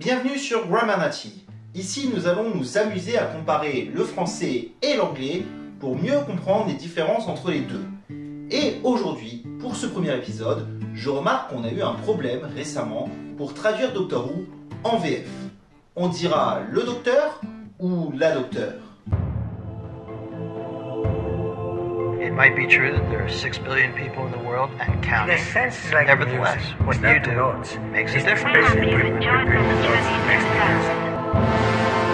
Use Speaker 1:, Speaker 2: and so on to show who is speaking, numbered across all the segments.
Speaker 1: Bienvenue sur Grammarnati. Ici, nous allons nous amuser à comparer le français et l'anglais pour mieux comprendre les différences entre les deux. Et aujourd'hui, pour ce premier épisode, je remarque qu'on a eu un problème récemment pour traduire Doctor Who en VF. On dira le docteur ou la docteur
Speaker 2: might be true that there are six billion people in the world and counting.
Speaker 3: The sense is like
Speaker 2: Nevertheless,
Speaker 3: music.
Speaker 2: what
Speaker 3: It's
Speaker 2: you
Speaker 3: not
Speaker 2: do
Speaker 3: notes.
Speaker 2: makes a
Speaker 3: It's
Speaker 2: difference.
Speaker 3: basically
Speaker 4: Please
Speaker 3: pre-
Speaker 4: enjoy
Speaker 3: pre-
Speaker 4: the
Speaker 3: pre-
Speaker 4: journey
Speaker 3: notes next to
Speaker 4: next
Speaker 3: music.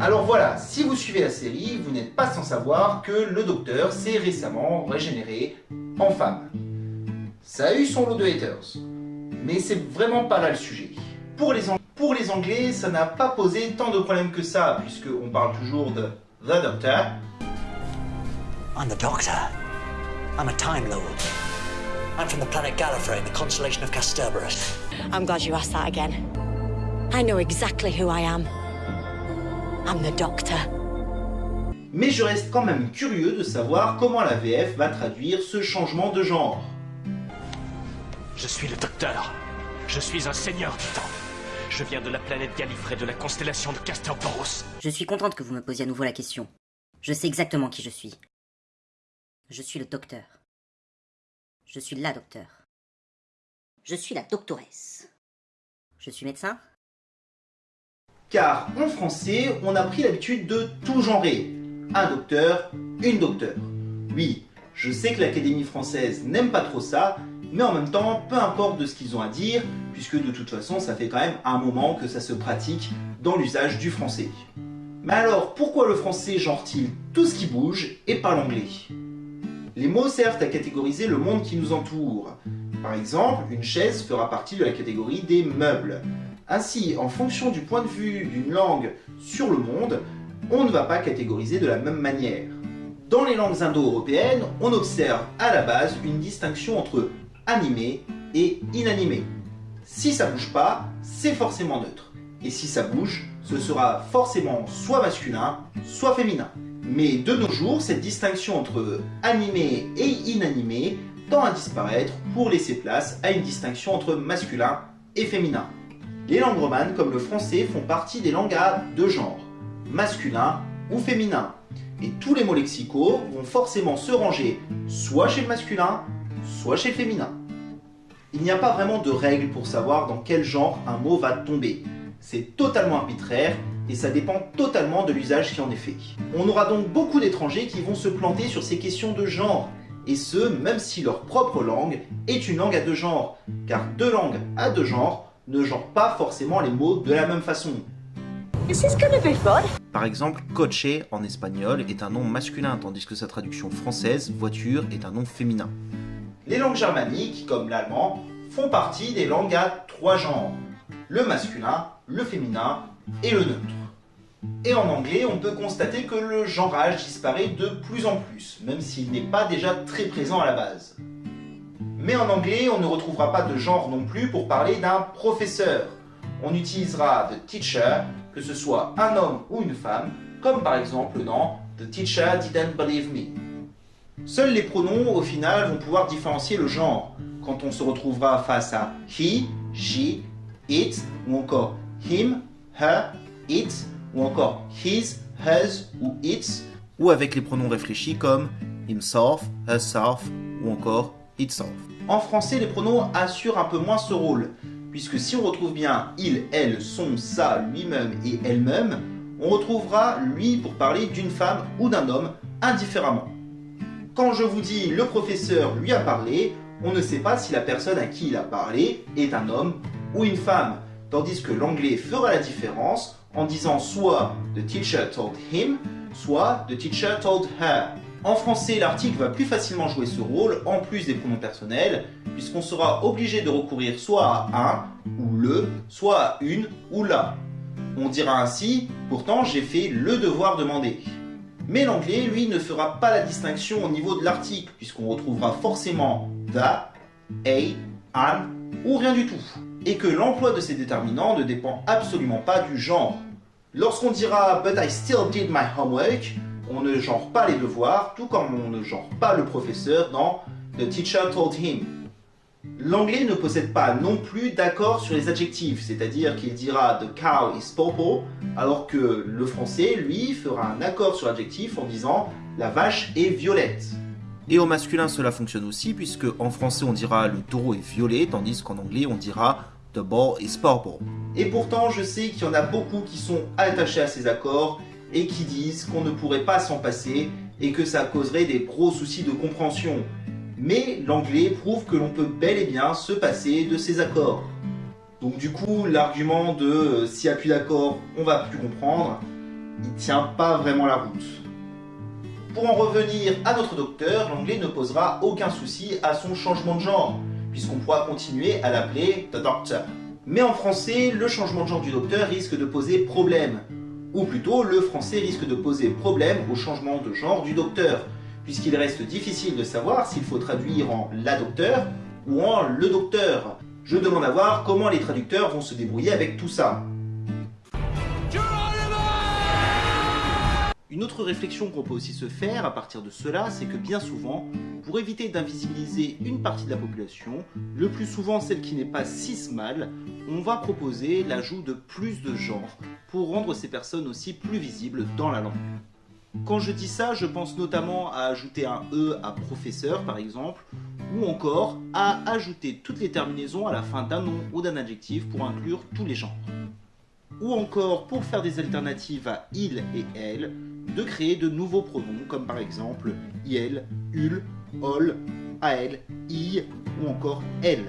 Speaker 1: Alors voilà, si vous suivez la série, vous n'êtes pas sans savoir que le docteur s'est récemment régénéré en femme. Ça a eu son lot de haters, mais c'est vraiment pas là le sujet. Pour les, Ang- pour les Anglais, ça n'a pas posé tant de problèmes que ça, puisqu'on parle toujours de The Doctor,
Speaker 5: I'm the Doctor. I'm a Time Lord. I'm from the planet Gallifrey in the constellation of Casterbarus.
Speaker 6: I'm glad you asked that again. I know exactly who I am. I'm the Doctor.
Speaker 1: mais je reste quand même curieux de savoir comment la VF va traduire ce changement de genre.
Speaker 7: Je suis le docteur. Je suis un seigneur du temps. Je viens de la planète Gallifrey de la constellation de Castorporus.
Speaker 8: Je suis contente que vous me posiez à nouveau la question. Je sais exactement qui je suis. Je suis le docteur. Je suis la docteur. Je suis la doctoresse. Je suis médecin
Speaker 1: Car en français, on a pris l'habitude de tout genrer. Un docteur, une docteur. Oui, je sais que l'Académie française n'aime pas trop ça, mais en même temps, peu importe de ce qu'ils ont à dire, puisque de toute façon, ça fait quand même un moment que ça se pratique dans l'usage du français. Mais alors, pourquoi le français genre-t-il tout ce qui bouge et pas l'anglais? Les mots servent à catégoriser le monde qui nous entoure. Par exemple, une chaise fera partie de la catégorie des meubles. Ainsi, en fonction du point de vue d'une langue sur le monde, on ne va pas catégoriser de la même manière. Dans les langues indo-européennes, on observe à la base une distinction entre animé et inanimé. Si ça bouge pas, c'est forcément neutre. Et si ça bouge, ce sera forcément soit masculin, soit féminin. Mais de nos jours, cette distinction entre animé et inanimé tend à disparaître pour laisser place à une distinction entre masculin et féminin. Les langues romanes, comme le français, font partie des langues à deux genres, masculin ou féminin. Et tous les mots lexicaux vont forcément se ranger soit chez le masculin, soit chez féminin. Il n'y a pas vraiment de règle pour savoir dans quel genre un mot va tomber. C'est totalement arbitraire et ça dépend totalement de l'usage qui en est fait. On aura donc beaucoup d'étrangers qui vont se planter sur ces questions de genre, et ce, même si leur propre langue est une langue à deux genres, car deux langues à deux genres ne genrent pas forcément les mots de la même façon.
Speaker 6: Is this gonna be fun?
Speaker 1: Par exemple, coche en espagnol est un nom masculin, tandis que sa traduction française, voiture, est un nom féminin. Les langues germaniques, comme l'allemand, font partie des langues à trois genres. Le masculin, le féminin et le neutre. Et en anglais, on peut constater que le genrage disparaît de plus en plus, même s'il n'est pas déjà très présent à la base. Mais en anglais, on ne retrouvera pas de genre non plus pour parler d'un professeur. On utilisera the teacher, que ce soit un homme ou une femme, comme par exemple dans The teacher didn't believe me. Seuls les pronoms, au final, vont pouvoir différencier le genre, quand on se retrouvera face à he, she, it, ou encore him, her, it, ou encore his, hers ou its, ou avec les pronoms réfléchis comme himself, herself, ou encore itself. En français, les pronoms assurent un peu moins ce rôle, puisque si on retrouve bien il, elle, son, ça, lui-même et elle-même, on retrouvera lui pour parler d'une femme ou d'un homme indifféremment. Quand je vous dis le professeur lui a parlé, on ne sait pas si la personne à qui il a parlé est un homme ou une femme, tandis que l'anglais fera la différence en disant soit the teacher told him, soit the teacher told her. En français, l'article va plus facilement jouer ce rôle en plus des pronoms personnels, puisqu'on sera obligé de recourir soit à un ou le, soit à une ou la. On dira ainsi, pourtant j'ai fait le devoir demandé. Mais l'anglais, lui, ne fera pas la distinction au niveau de l'article, puisqu'on retrouvera forcément the, a, an ou rien du tout. Et que l'emploi de ces déterminants ne dépend absolument pas du genre. Lorsqu'on dira But I still did my homework, on ne genre pas les devoirs, tout comme on ne genre pas le professeur dans The teacher told him. L'anglais ne possède pas non plus d'accord sur les adjectifs, c'est-à-dire qu'il dira the cow is purple, alors que le français, lui, fera un accord sur l'adjectif en disant la vache est violette. Et au masculin, cela fonctionne aussi, puisque en français on dira le taureau est violet, tandis qu'en anglais on dira the ball is purple. Et pourtant, je sais qu'il y en a beaucoup qui sont attachés à ces accords et qui disent qu'on ne pourrait pas s'en passer et que ça causerait des gros soucis de compréhension mais l'anglais prouve que l'on peut bel et bien se passer de ces accords. Donc du coup, l'argument de euh, s'il n'y a plus d'accords, on va plus comprendre, il tient pas vraiment la route. Pour en revenir à notre docteur, l'anglais ne posera aucun souci à son changement de genre, puisqu'on pourra continuer à l'appeler The Doctor. Mais en français, le changement de genre du docteur risque de poser problème. Ou plutôt, le français risque de poser problème au changement de genre du docteur, puisqu'il reste difficile de savoir s'il faut traduire en la docteur ou en le docteur. Je demande à voir comment les traducteurs vont se débrouiller avec tout ça. Une autre réflexion qu'on peut aussi se faire à partir de cela, c'est que bien souvent, pour éviter d'invisibiliser une partie de la population, le plus souvent celle qui n'est pas cismale, on va proposer l'ajout de plus de genres pour rendre ces personnes aussi plus visibles dans la langue. Quand je dis ça, je pense notamment à ajouter un E à professeur par exemple, ou encore à ajouter toutes les terminaisons à la fin d'un nom ou d'un adjectif pour inclure tous les genres. Ou encore, pour faire des alternatives à il et elle, de créer de nouveaux pronoms comme par exemple il, ul, ol, ael, i ou encore elle.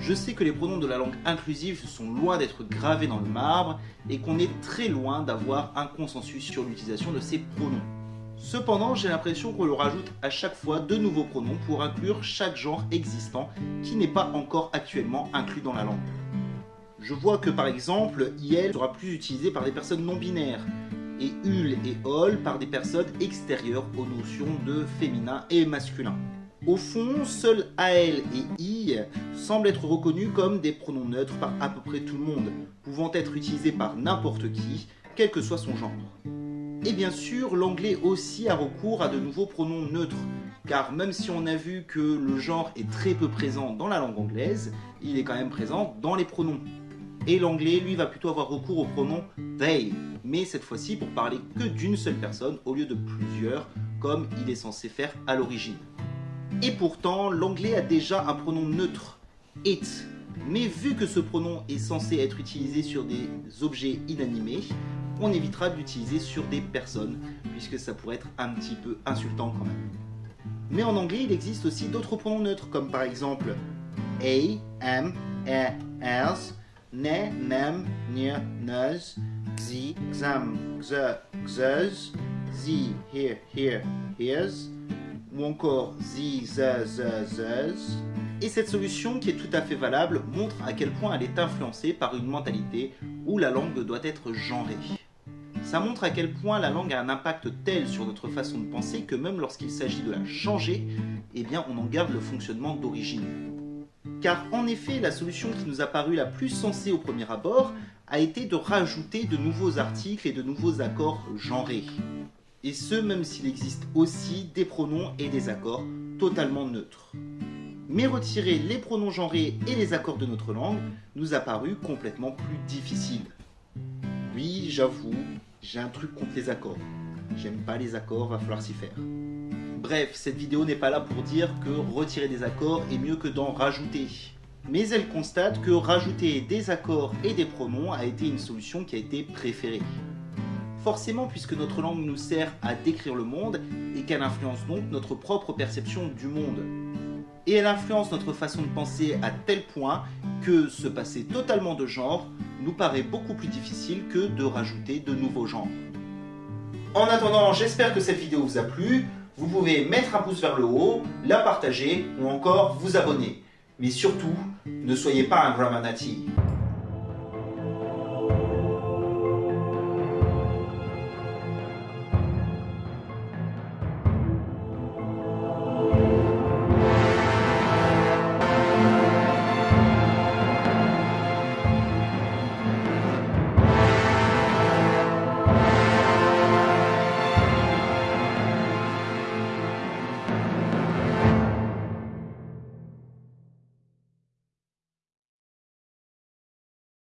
Speaker 1: Je sais que les pronoms de la langue inclusive sont loin d'être gravés dans le marbre et qu'on est très loin d'avoir un consensus sur l'utilisation de ces pronoms. Cependant, j'ai l'impression qu'on leur ajoute à chaque fois de nouveaux pronoms pour inclure chaque genre existant qui n'est pas encore actuellement inclus dans la langue. Je vois que par exemple, IL sera plus utilisé par des personnes non binaires, et UL et OL par des personnes extérieures aux notions de féminin et masculin. Au fond, seuls AL et I semblent être reconnus comme des pronoms neutres par à peu près tout le monde, pouvant être utilisés par n'importe qui, quel que soit son genre. Et bien sûr, l'anglais aussi a recours à de nouveaux pronoms neutres, car même si on a vu que le genre est très peu présent dans la langue anglaise, il est quand même présent dans les pronoms. Et l'anglais, lui, va plutôt avoir recours au pronom they, mais cette fois-ci pour parler que d'une seule personne au lieu de plusieurs, comme il est censé faire à l'origine. Et pourtant, l'anglais a déjà un pronom neutre, it. Mais vu que ce pronom est censé être utilisé sur des objets inanimés, on évitera de l'utiliser sur des personnes, puisque ça pourrait être un petit peu insultant quand même. Mais en anglais, il existe aussi d'autres pronoms neutres, comme par exemple a, am, a, as, ne, nem, ne, nuz, zi, xam, xe, xez, zi, here, here, heres, ou encore zi, ze, ze, zez. Et cette solution, qui est tout à fait valable, montre à quel point elle est influencée par une mentalité où la langue doit être genrée. Ça montre à quel point la langue a un impact tel sur notre façon de penser que même lorsqu'il s'agit de la changer, eh bien on en garde le fonctionnement d'origine. Car en effet, la solution qui nous a paru la plus sensée au premier abord a été de rajouter de nouveaux articles et de nouveaux accords genrés et ce même s'il existe aussi des pronoms et des accords totalement neutres. Mais retirer les pronoms genrés et les accords de notre langue nous a paru complètement plus difficile. Oui, j'avoue, j'ai un truc contre les accords. J'aime pas les accords, va falloir s'y faire. Bref, cette vidéo n'est pas là pour dire que retirer des accords est mieux que d'en rajouter. Mais elle constate que rajouter des accords et des pronoms a été une solution qui a été préférée. Forcément, puisque notre langue nous sert à décrire le monde et qu'elle influence donc notre propre perception du monde. Et elle influence notre façon de penser à tel point que se passer totalement de genre nous paraît beaucoup plus difficile que de rajouter de nouveaux genres. En attendant, j'espère que cette vidéo vous a plu. Vous pouvez mettre un pouce vers le haut, la partager ou encore vous abonner. Mais surtout, ne soyez pas un Grammar